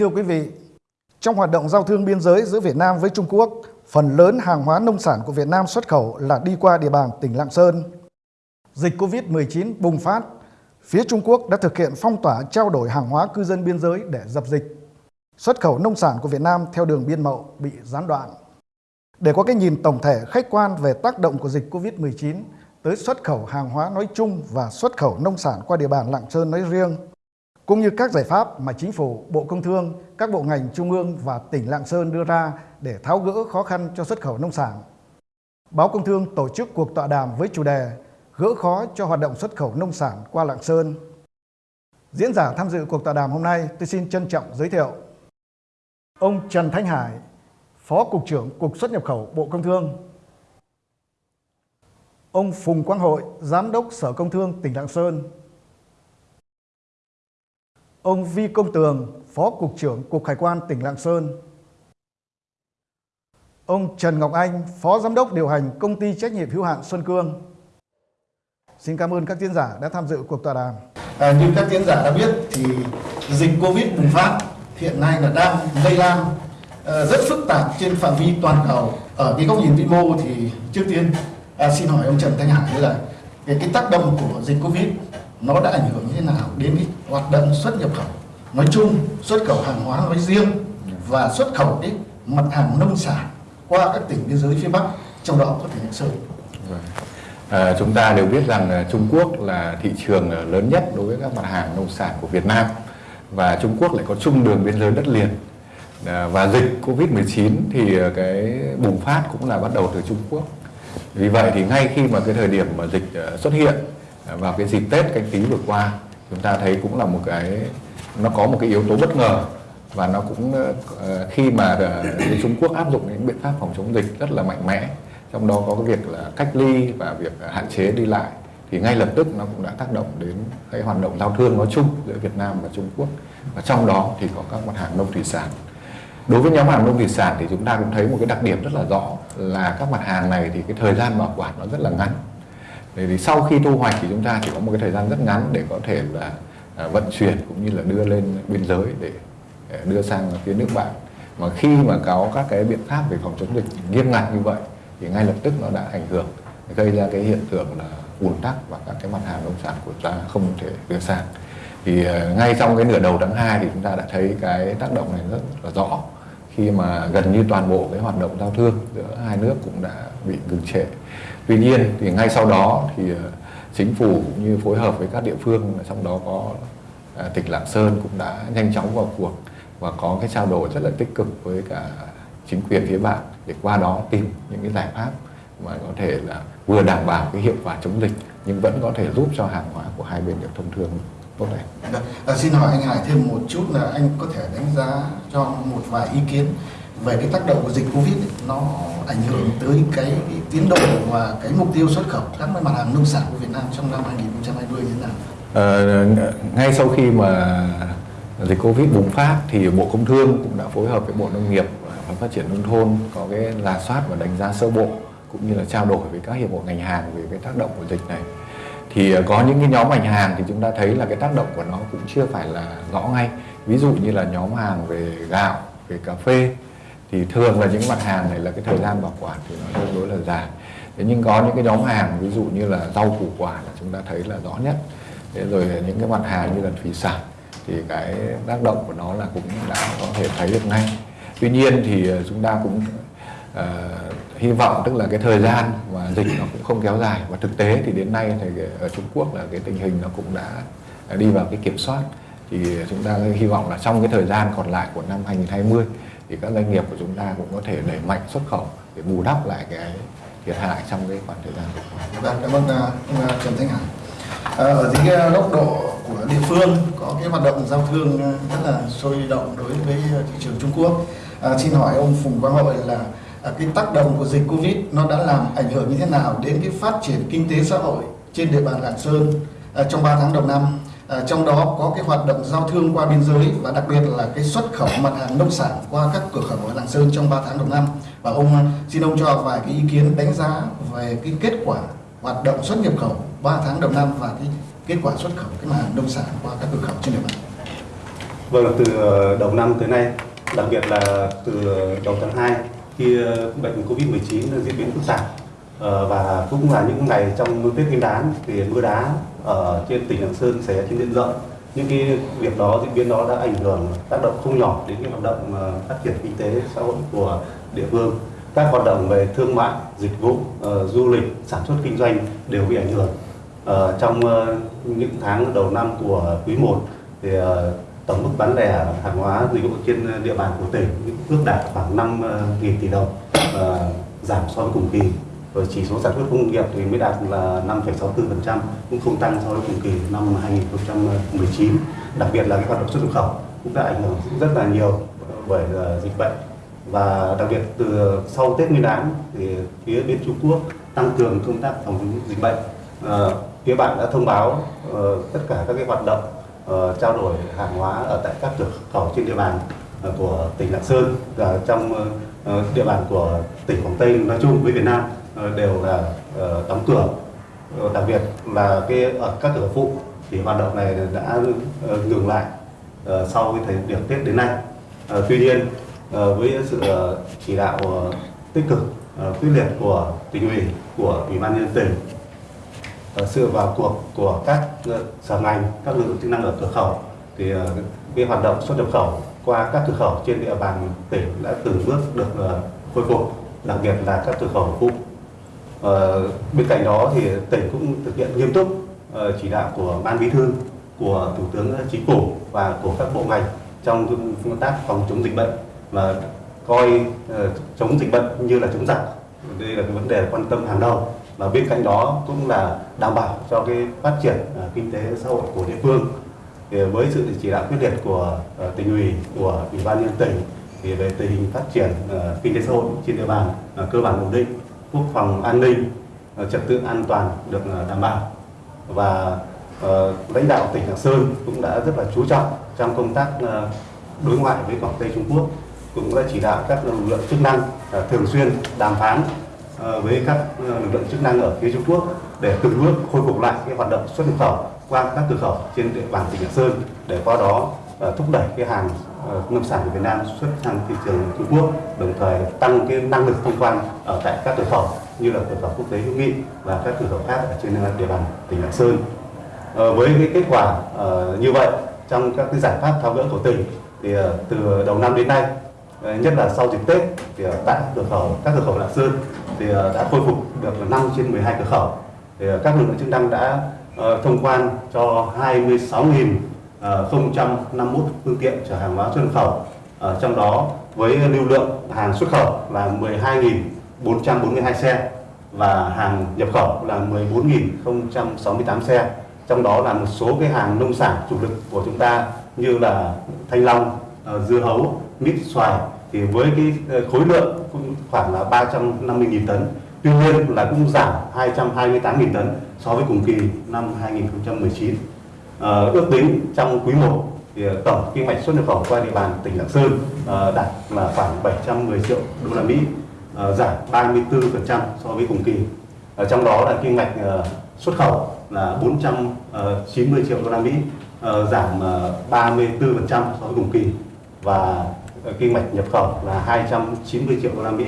thưa quý vị, trong hoạt động giao thương biên giới giữa Việt Nam với Trung Quốc, phần lớn hàng hóa nông sản của Việt Nam xuất khẩu là đi qua địa bàn tỉnh Lạng Sơn. Dịch Covid-19 bùng phát, phía Trung Quốc đã thực hiện phong tỏa trao đổi hàng hóa cư dân biên giới để dập dịch. Xuất khẩu nông sản của Việt Nam theo đường biên mậu bị gián đoạn. Để có cái nhìn tổng thể khách quan về tác động của dịch Covid-19 tới xuất khẩu hàng hóa nói chung và xuất khẩu nông sản qua địa bàn Lạng Sơn nói riêng, cũng như các giải pháp mà Chính phủ, Bộ Công Thương, các bộ ngành trung ương và tỉnh Lạng Sơn đưa ra để tháo gỡ khó khăn cho xuất khẩu nông sản. Báo Công Thương tổ chức cuộc tọa đàm với chủ đề Gỡ khó cho hoạt động xuất khẩu nông sản qua Lạng Sơn. Diễn giả tham dự cuộc tọa đàm hôm nay tôi xin trân trọng giới thiệu ông Trần Thanh Hải, Phó Cục trưởng Cục xuất nhập khẩu Bộ Công Thương, ông Phùng Quang Hội, Giám đốc Sở Công Thương tỉnh Lạng Sơn, ông Vi Công Tường, Phó Cục trưởng Cục Hải quan tỉnh Lạng Sơn, ông Trần Ngọc Anh, Phó Giám đốc điều hành Công ty trách nhiệm hữu hạn Xuân Cương. Xin cảm ơn các diễn giả đã tham dự cuộc tọa đàm. À, như các diễn giả đã biết thì dịch Covid bùng phát hiện nay là đang lây lan ờ, rất phức tạp trên phạm vi toàn cầu. Ở cái góc nhìn vĩ mô thì trước tiên à, xin hỏi ông Trần Thanh Hải là cái, cái tác động của dịch Covid nó đã ảnh hưởng như thế nào đến cái hoạt động xuất nhập khẩu. Nói chung, xuất khẩu hàng hóa nói riêng và xuất khẩu cái mặt hàng nông sản qua các tỉnh biên giới phía Bắc, trong đó có tỉnh Lạng Sơn. Vâng. À, chúng ta đều biết rằng à, Trung Quốc là thị trường à, lớn nhất đối với các mặt hàng nông sản của Việt Nam và Trung Quốc lại có chung đường biên giới đất liền. À, và dịch Covid-19 thì à, cái bùng phát cũng là bắt đầu từ Trung Quốc. Vì vậy thì ngay khi mà cái thời điểm mà dịch xuất hiện vào cái dịp Tết canh tí vừa qua chúng ta thấy cũng là một cái, nó có một cái yếu tố bất ngờ và nó cũng ờ, khi mà ờ, Trung Quốc áp dụng những biện pháp phòng chống dịch rất là mạnh mẽ, trong đó có cái việc là cách ly và việc ờ, hạn chế đi lại, thì ngay lập tức nó cũng đã tác động đến cái hoạt động giao thương nói chung giữa Việt Nam và Trung Quốc. Và trong đó thì có các mặt hàng nông thủy sản. Đối với nhóm hàng nông thủy sản thì chúng ta cũng thấy một cái đặc điểm rất là rõ là các mặt hàng này thì cái thời gian bảo quản nó rất là ngắn. Thế thì sau khi thu hoạch thì chúng ta chỉ có một cái thời gian rất ngắn để có thể là à, vận chuyển cũng như là đưa lên biên giới để, à, đưa sang phía nước bạn. Mà khi mà có các cái biện pháp về phòng chống dịch nghiêm ngặt như vậy thì ngay lập tức nó đã ảnh hưởng gây ra cái hiện tượng là ùn tắc và các cái mặt hàng nông sản của ta không thể đưa sang. Thì à, ngay trong cái nửa đầu tháng 2 thì chúng ta đã thấy cái tác động này rất là rõ. Khi mà gần như toàn bộ cái hoạt động giao thương giữa hai nước cũng đã bị ngừng trệ. Tuy nhiên thì ngay sau đó thì ờ, chính phủ cũng như phối hợp với các địa phương trong đó có ờ, tỉnh Lạng Sơn cũng đã nhanh chóng vào cuộc và có cái trao đổi rất là tích cực với cả chính quyền phía bạn để qua đó tìm những cái giải pháp mà có thể là vừa đảm bảo cái hiệu quả chống dịch nhưng vẫn có thể giúp cho hàng hóa của hai bên được thông thương tốt đẹp. À, xin hỏi anh Hải thêm một chút là anh có thể đánh giá cho một vài ý kiến về cái tác động của dịch Covid ấy, nó ảnh hưởng tới cái, cái tiến độ và cái mục tiêu xuất khẩu các mặt hàng nông sản của Việt Nam trong năm 2020 như thế nào? À, ngay sau khi mà dịch Covid bùng phát thì Bộ Công Thương cũng đã phối hợp với Bộ Nông nghiệp và Phát triển nông thôn có cái rà soát và đánh giá sơ bộ cũng như là trao đổi với các hiệp hội ngành hàng về cái tác động của dịch này thì ờ, có những cái nhóm ngành hàng thì chúng ta thấy là cái tác động của nó cũng chưa phải là rõ ngay ví dụ như là nhóm hàng về gạo về cà phê thì thường là những mặt hàng này là cái thời gian bảo quản thì nó tương đối là dài. Thế nhưng có những cái nhóm hàng ví dụ như là rau củ quả là chúng ta thấy là rõ nhất. Thế rồi những cái mặt hàng như là thủy sản thì cái tác động của nó là cũng đã có thể thấy được ngay. Tuy nhiên thì ờ, chúng ta cũng uh, hy vọng tức là cái thời gian mà dịch nó cũng không kéo dài. Và thực tế thì đến nay thì ở Trung Quốc là cái tình hình nó cũng đã đi vào cái kiểm soát. Thì chúng ta hy vọng là trong cái thời gian còn lại của năm 2020 thì các doanh nghiệp của chúng ta cũng có thể đẩy mạnh xuất khẩu để bù đắp lại cái thiệt hại trong cái khoảng thời gian vừa qua. Vâng, cảm ơn à, ông à, Trần Thanh Hải. À, ở dưới cái góc độ của địa phương có cái hoạt động giao thương à, rất là sôi động đối với thị trường Trung Quốc. À, xin hỏi ông Phùng Quang Hội là À, cái tác động của dịch Covid nó đã làm ảnh hưởng như thế nào đến cái phát triển kinh tế xã hội trên địa bàn Lạng Sơn à, trong 3 tháng đầu năm. À, trong đó có cái hoạt động giao thương qua biên giới và đặc biệt là cái xuất khẩu mặt hàng nông sản qua các cửa khẩu ở Lạng Sơn trong 3 tháng đầu năm. Và ông ờ, xin ông cho vài cái ý kiến đánh giá về cái kết quả hoạt động xuất nhập khẩu 3 tháng đầu năm và cái kết quả xuất khẩu cái mặt hàng nông sản qua các cửa khẩu trên địa bàn. Vâng, từ ờ, đầu năm tới nay, đặc biệt là từ đầu tháng 2 khi bệnh Covid-19 diễn biến phức tạp Ờ, và cũng là những ngày trong Tết Nguyên đán thì mưa đá ở trên tỉnh Lạng Sơn xảy ra trên diện rộng. Những cái việc đó, diễn biến đó đã ảnh hưởng tác động không nhỏ đến cái hoạt động ờ, phát triển kinh tế xã hội của địa phương. Các hoạt động về thương mại, dịch vụ, uh, du lịch, sản xuất kinh doanh đều bị ảnh hưởng. uh, trong uh, những tháng đầu năm của quý 1 thì uh, tổng mức bán lẻ hàng hóa dịch vụ trên địa bàn của tỉnh ước đạt khoảng 5 nghìn tỷ đồng uh, giảm so với cùng kỳ rồi chỉ số sản xuất công nghiệp thì mới đạt là 5,64% cũng không tăng so với cùng kỳ năm 2019 đặc biệt là cái hoạt động xuất nhập khẩu cũng đã ảnh hưởng rất là nhiều bởi à, dịch bệnh. Và đặc biệt từ sau Tết Nguyên đán thì phía bên Trung Quốc tăng cường công tác phòng chống dịch bệnh. À, phía bạn đã thông báo ờ, tất cả các cái hoạt động ờ, trao đổi hàng hóa ở tại các cửa khẩu trên địa bàn à, của tỉnh Lạng Sơn và trong ờ, địa bàn của tỉnh Quảng Tây nói chung với Việt Nam. Ờ, đều là ờ, đóng cửa ờ, đặc biệt là cái ở các cửa phụ thì hoạt động này đã ngừng lại sau cái thời điểm Tết đến nay. Tuy nhiên với sự chỉ đạo tích cực quyết liệt của tỉnh ủy, của ủy ban nhân dân tỉnh sự vào cuộc của các sở ngành, các lực lượng chức năng ở cửa khẩu thì cái hoạt động xuất nhập khẩu qua các cửa khẩu trên địa bàn tỉnh đã từng bước được khôi phục, đặc biệt là các cửa khẩu phụ Ờ, bên cạnh đó thì tỉnh cũng thực hiện nghiêm túc ờ, chỉ đạo của ban bí thư, của thủ tướng chính phủ và của các bộ ngành trong công tác phòng chống dịch bệnh và coi ờ, chống dịch bệnh như là chống giặc. Đây là cái vấn đề quan tâm hàng đầu. Và bên cạnh đó cũng là đảm bảo cho cái phát triển kinh tế xã hội của địa phương. Thì với sự chỉ đạo quyết liệt của tỉnh ủy, của ủy ban nhân tỉnh thì về tình hình phát triển kinh tế xã hội trên địa bàn cơ bản ổn định quốc phòng an ninh ờ, trật tự an toàn được ờ, đảm bảo. Và ờ, lãnh đạo tỉnh Lạng Sơn cũng đã rất là chú trọng trong công tác đối ngoại với Quảng Tây Trung Quốc, cũng đã chỉ đạo các lực lượng chức năng thường xuyên đàm phán với các lực lượng chức năng ở phía Trung Quốc để từng bước khôi phục lại cái hoạt động xuất nhập khẩu qua các cửa khẩu trên địa bàn tỉnh Lạng Sơn để qua đó thúc đẩy cái hàng Ờ, nông sản của Việt Nam xuất sang thị trường Trung Quốc, đồng thời tăng cái năng lực thông quan ở tại các cửa khẩu như là cửa khẩu quốc tế hữu nghị và các cửa khẩu khác ở trên địa bàn tỉnh Lạng Sơn. Ờ, với cái kết quả ờ, như vậy, trong các cái giải pháp tháo gỡ của tỉnh thì từ đầu năm đến nay nhất là sau dịp Tết thì tại cửa khẩu, các cửa khẩu Lạng Sơn thì đã khôi phục được 5 trên 12 cửa khẩu thì các lực lượng chức năng đã thông quan cho 26.000 051 phương tiện chở hàng hóa xuất khẩu ở trong đó với lưu lượng hàng xuất khẩu là 12.442 xe và hàng nhập khẩu là 14.068 xe. Trong đó là một số cái hàng nông sản chủ lực của chúng ta như là thanh long ờ, dưa hấu mít xoài thì với cái ờ, khối lượng cũng khoảng là 350.000 tấn. Tuy nhiên là cũng giảm 228.000 tấn so với cùng kỳ năm 2019 Ờ, Ờ, ước tính trong quý 1 thì ờ, tổng kim ngạch xuất nhập khẩu qua địa bàn tỉnh Lạng Sơn ờ, đạt là khoảng 710 triệu đô la Mỹ giảm 34% so với cùng kỳ. Trong đó là kim ngạch xuất khẩu là 490 triệu đô la Mỹ giảm 34% so với cùng kỳ và kim ngạch nhập khẩu là 290 triệu đô la Mỹ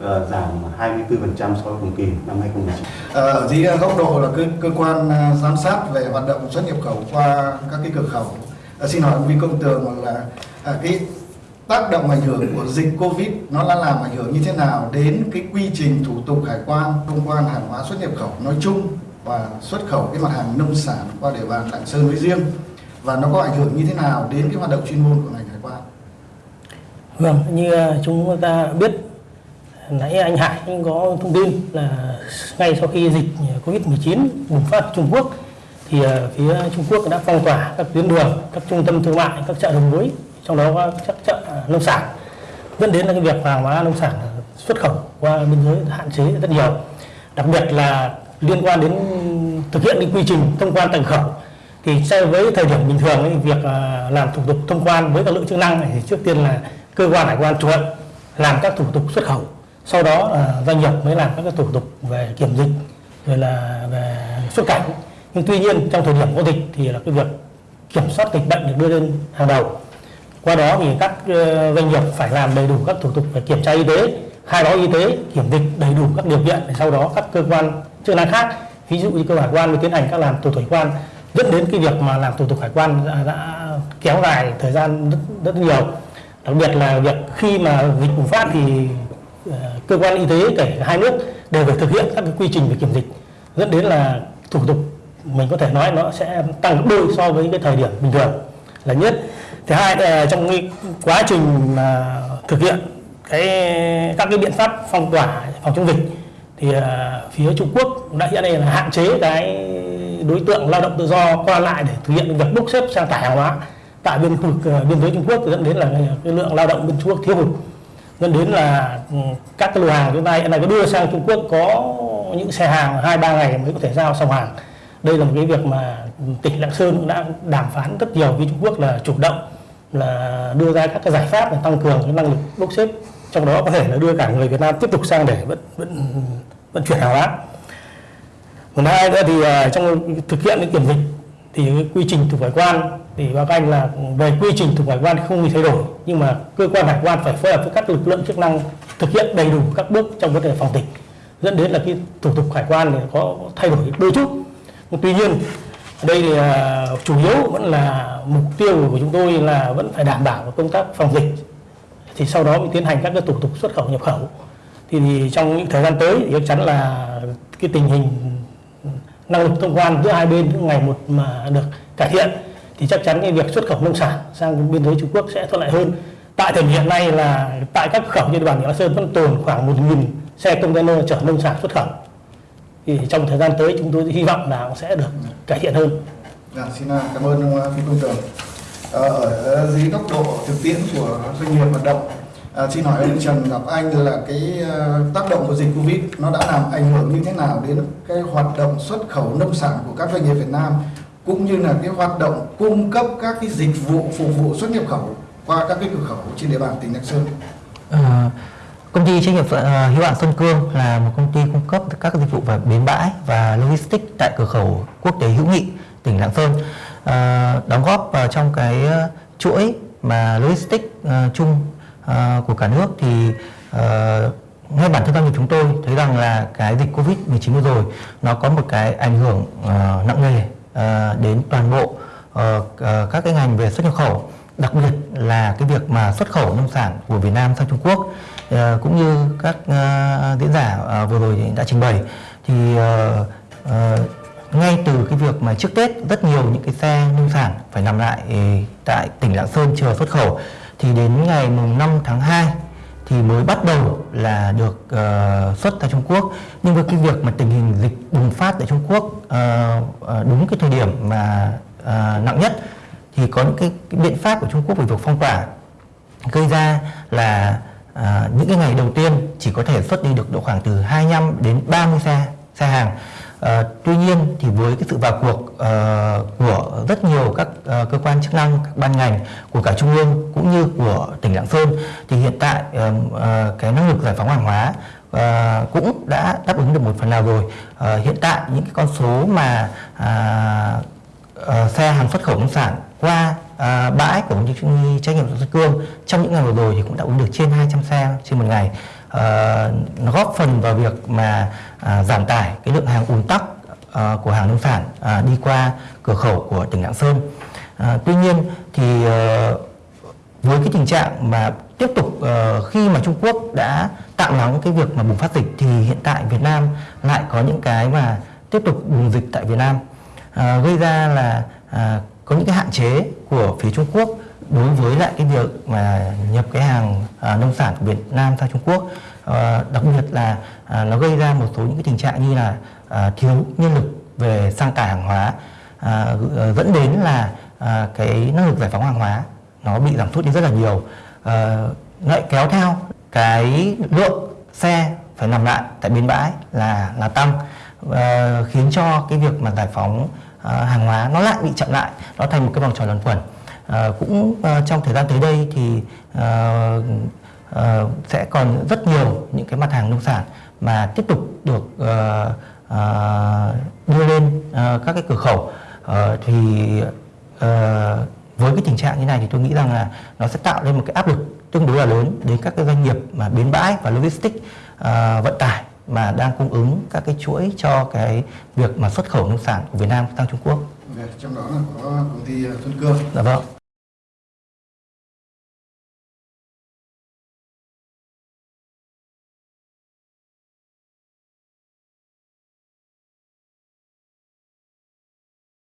ờ, giảm 24% so với cùng kỳ năm 2019. Ờ, ở dưới góc độ là cơ, cơ quan à, giám sát về hoạt động xuất nhập khẩu qua các cái cửa khẩu Ờ, xin hỏi ông Vi Công Tường là à, cái tác động ảnh hưởng của dịch Covid nó đã làm ảnh hưởng như thế nào đến cái quy trình thủ tục hải quan thông quan hàng hóa xuất nhập khẩu nói chung và xuất khẩu cái mặt hàng nông sản qua địa bàn Lạng Sơn nói riêng và nó có ảnh hưởng như thế nào đến cái hoạt động chuyên môn của ngành hải quan? Vâng, như ờ, chúng ta biết nãy anh Hải anh có thông tin là ngay sau khi dịch Covid-19 bùng phát ở Trung Quốc thì ờ, phía Trung Quốc đã phong tỏa các tuyến đường, các trung tâm thương mại, các chợ đầu mối, trong đó có các chợ nông sản dẫn đến là cái việc hàng hóa nông sản xuất khẩu qua biên giới hạn chế rất nhiều. Đặc biệt là liên quan đến thực hiện cái quy trình thông quan tầng khẩu thì so với thời điểm bình thường ấy, việc ờ, làm thủ tục thông quan với các lực lượng chức năng thì trước tiên là cơ quan hải quan chủ làm các thủ tục xuất khẩu sau đó là doanh nghiệp mới làm các cái thủ tục về kiểm dịch rồi là về xuất cảnh. Nhưng tuy nhiên trong thời điểm có dịch thì là cái việc kiểm soát dịch bệnh được đưa lên hàng đầu. Qua đó thì các ờ, doanh nghiệp phải làm đầy đủ các thủ tục về kiểm tra y tế khai báo y tế kiểm dịch đầy đủ các điều kiện để sau đó các cơ quan chức năng khác ví dụ như cơ hải quan mới tiến hành các làm thủ tục hải quan dẫn đến cái việc mà làm thủ tục hải quan đã, đã kéo dài thời gian rất, rất nhiều. Đặc biệt là việc khi mà dịch bùng phát thì Ờ, cơ quan y tế, kể cả hai nước đều phải thực hiện các cái quy trình về kiểm dịch. Dẫn đến là thủ tục, mình có thể nói nó sẽ tăng gấp đôi so với cái thời điểm bình thường là nhất. Thứ hai là trong cái quá trình mà thực hiện cái, các cái biện pháp phong tỏa, phòng chống dịch thì ờ, phía Trung Quốc đã hiện nay là hạn chế cái đối tượng lao động tự do qua lại để thực hiện việc bốc xếp sang tải hàng hóa tại bên khu vực biên giới Trung Quốc, dẫn đến là cái lượng lao động bên Trung Quốc thiếu hụt dẫn đến là ừ, các cái lô hàng chúng ta hiện nay có đưa sang Trung Quốc có những xe hàng hai, ba ngày mới có thể giao xong hàng. Đây là một cái việc mà tỉnh Lạng Sơn cũng đã đàm phán rất nhiều với Trung Quốc là chủ động là đưa ra các cái giải pháp để tăng cường cái năng lực bốc xếp, trong đó có thể là đưa cả người Việt Nam tiếp tục sang để vận vận vận chuyển hàng hóa. Còn hai nữa thì ờ, trong thực hiện cái kiểm dịch thì cái quy trình thủ hải quan thì báo cáo anh là về quy trình thủ hải quan không bị thay đổi nhưng mà cơ quan hải quan phải phối hợp với các lực lượng chức năng thực hiện đầy đủ các bước trong vấn đề phòng dịch. Dẫn đến là cái thủ tục hải quan thì có thay đổi đôi chút. Tuy nhiên đây thì à, chủ yếu vẫn là mục tiêu của chúng tôi là vẫn phải đảm bảo công tác phòng dịch. Thì sau đó mới tiến hành các cái thủ tục xuất khẩu nhập khẩu. Thì, thì trong những thời gian tới thì chắc chắn là cái tình hình năng lực thông quan giữa hai bên ngày một mà được cải thiện thì chắc chắn cái việc xuất khẩu nông sản sang biên giới Trung Quốc sẽ thuận lợi hơn. Tại thời điểm hiện nay là tại các khẩu trên địa bàn tỉnh Lạng Sơn vẫn tồn khoảng 1.000 xe container chở nông sản xuất khẩu. Thì trong thời gian tới chúng tôi hy vọng là sẽ được cải thiện hơn. Dạ, xin à, cảm ơn ông à, Phi Công Tường. Ờ, ở dưới góc độ thực tiễn của doanh nghiệp hoạt động, à, xin hỏi ông Trần Ngọc Anh là cái à, tác động của dịch Covid nó đã làm ảnh hưởng như thế nào đến cái hoạt động xuất khẩu nông sản của các doanh nghiệp Việt Nam cũng như là cái hoạt động cung cấp các cái dịch vụ phục vụ xuất nhập khẩu qua các cái cửa khẩu trên địa bàn tỉnh Lạng Sơn. À, công ty trách nhiệm uh, hữu hạn Sơn Cương là một công ty cung cấp các dịch vụ về bến bãi và logistics tại cửa khẩu quốc tế hữu nghị tỉnh Lạng Sơn Ờ, đóng góp vào trong cái à, chuỗi mà logistics ờ, chung ờ, của cả nước thì ờ, ngay bản thân doanh nghiệp chúng tôi thấy rằng là cái dịch Covid 19 vừa rồi nó có một cái ảnh hưởng uh, nặng nề Ờ, đến toàn bộ ờ, ờ, các cái ngành về xuất nhập khẩu, đặc biệt là cái việc mà xuất khẩu nông sản của Việt Nam sang Trung Quốc cũng như các diễn giả vừa rồi đã trình bày. Thì ngay từ cái việc mà trước Tết, rất nhiều những cái xe nông sản phải nằm lại tại tỉnh Lạng Sơn chờ xuất khẩu. Thì đến ngày mùng 5 tháng 2 thì mới bắt đầu là được uh, xuất ra Trung Quốc nhưng với cái việc mà tình hình dịch bùng phát tại Trung Quốc uh, đúng cái thời điểm mà uh, nặng nhất thì có những cái, cái biện pháp của Trung Quốc về việc phong tỏa gây ra là uh, những cái ngày đầu tiên chỉ có thể xuất đi được độ khoảng từ 25 đến 30 xe xe hàng. À, tuy nhiên thì với cái sự vào cuộc uh, của rất nhiều các uh, cơ quan chức năng, các ban ngành của cả trung ương cũng như của tỉnh Lạng Sơn thì hiện tại uh, uh, cái năng lực giải phóng hàng hóa uh, cũng đã đáp ứng được một phần nào rồi. Uh, hiện tại những cái con số mà uh, uh, xe hàng xuất khẩu nông sản qua à, bãi của công ty trách nhiệm Xuân Cương trong những ngày vừa rồi thì cũng đã ứng được trên 200 xe trên một ngày Ờ, nó góp phần vào việc mà à, giảm tải cái lượng hàng ùn tắc ờ, của hàng nông sản à, đi qua cửa khẩu của tỉnh Lạng Sơn. Ờ, tuy nhiên thì với cái tình trạng mà tiếp tục uh, khi mà Trung Quốc đã tạm lắng cái việc mà bùng phát dịch thì hiện tại Việt Nam lại có những cái mà tiếp tục bùng dịch tại Việt Nam. Uh, gây ra là uh, có những cái hạn chế của phía Trung Quốc đối với lại cái việc mà nhập cái hàng à, nông sản của Việt Nam sang Trung Quốc à, đặc biệt là à, nó gây ra một số những cái tình trạng như là à, thiếu nhân lực về sang tải hàng hóa à, ờ, dẫn đến là à, cái năng lực giải phóng hàng hóa nó bị giảm sút đi rất là nhiều. À, lại kéo theo cái lượng xe phải nằm lại tại bến bãi là là tăng à, khiến cho cái việc mà giải phóng à, hàng hóa nó lại bị chậm lại nó thành một cái vòng tròn luẩn quẩn à, cũng à, trong thời gian tới đây thì à, à, sẽ còn rất nhiều những cái mặt hàng nông sản mà tiếp tục được à, à, đưa lên à, các cái cửa khẩu Ờ, thì à, với cái tình trạng như này thì tôi nghĩ rằng là nó sẽ tạo lên một cái áp lực tương đối là lớn đến các cái doanh nghiệp mà bến bãi và logistics à, vận tải mà đang cung ứng các cái chuỗi cho cái việc mà xuất khẩu nông sản của Việt Nam sang Trung Quốc. Trong đó là có công ty Xuân Cương. Dạ vâng.